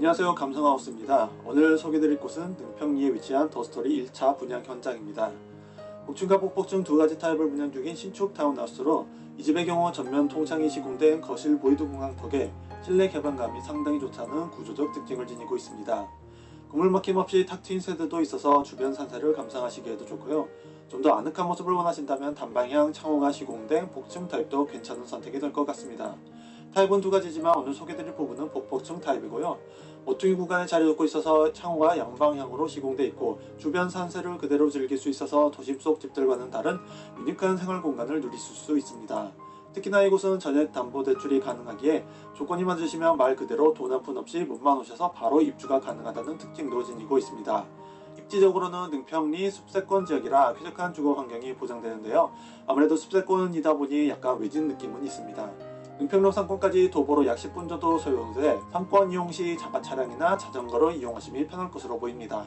안녕하세요 감성하우스입니다. 오늘 소개드릴 곳은 능평리에 위치한 더스토리 1차 분양 현장입니다. 복층과 복복층 두 가지 타입을 분양 중인 신축 타운하우스로 이 집의 경우 전면 통창이 시공된 거실 void 공간 덕에 실내 개방감이 상당히 좋다는 구조적 특징을 지니고 있습니다. 건물 막힘 없이 탁 트인 세대도 있어서 주변 산세를 감상하시기에도 좋고요. 좀 더 아늑한 모습을 원하신다면 단방향 창호가 시공된 복층 타입도 괜찮은 선택이 될 것 같습니다. 타입은 두 가지지만 오늘 소개드릴 부분은 복복층 타입이고요. 모퉁이 구간에 자리 잡고 있어서 창호가 양방향으로 시공되어 있고 주변 산세를 그대로 즐길 수 있어서 도심 속 집들과는 다른 유니크한 생활 공간을 누리실 수 있습니다. 특히나 이곳은 전액 담보 대출이 가능하기에 조건이 맞으시면 말 그대로 돈 한 푼 없이 몸만 오셔서 바로 입주가 가능하다는 특징도 지니고 있습니다. 입지적으로는 능평리 숲세권 지역이라 쾌적한 주거 환경이 보장되는데요. 아무래도 숲세권이다 보니 약간 외진 느낌은 있습니다. 은평로 상권까지 도보로 약 10분 정도 소요돼 상권 이용 시 자가 차량이나 자전거를 이용하시면 편할 것으로 보입니다.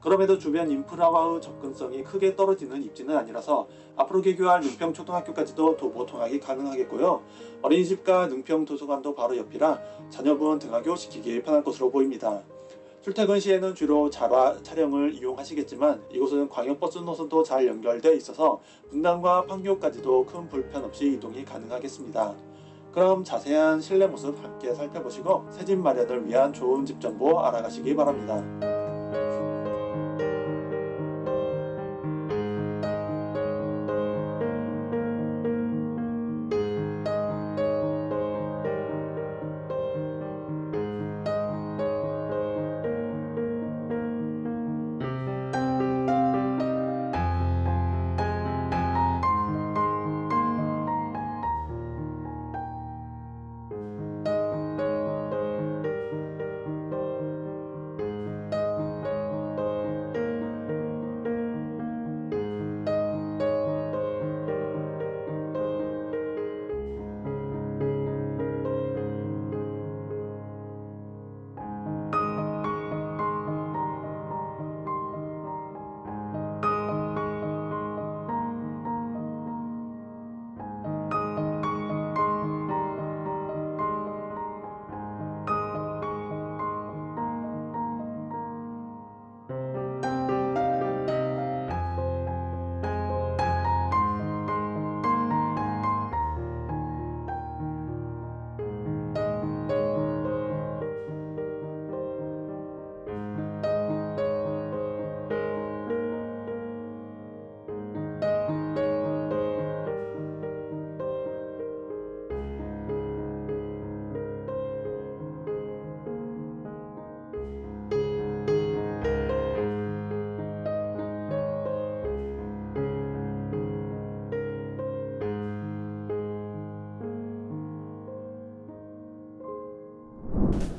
그럼에도 주변 인프라와의 접근성이 크게 떨어지는 입지는 아니라서 앞으로 개교할 능평 초등학교까지도 도보 통학이 가능하겠고요. 어린이집과 능평 도서관도 바로 옆이라 자녀분 등하교 시키기 편할 것으로 보입니다. 출퇴근 시에는 주로 자라 차량을 이용하시겠지만 이곳은 광역버스 노선도 잘 연결되어 있어서 분당과 판교까지도 큰 불편 없이 이동이 가능하겠습니다. 그럼 자세한 실내 모습 함께 살펴보시고 새 집 마련을 위한 좋은 집 정보 알아가시기 바랍니다.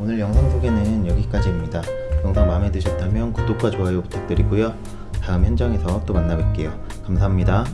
오늘 영상 소개는 여기까지입니다. 영상 마음에 드셨다면 구독과 좋아요 부탁드리고요. 다음 현장에서 또 만나 뵐게요. 감사합니다.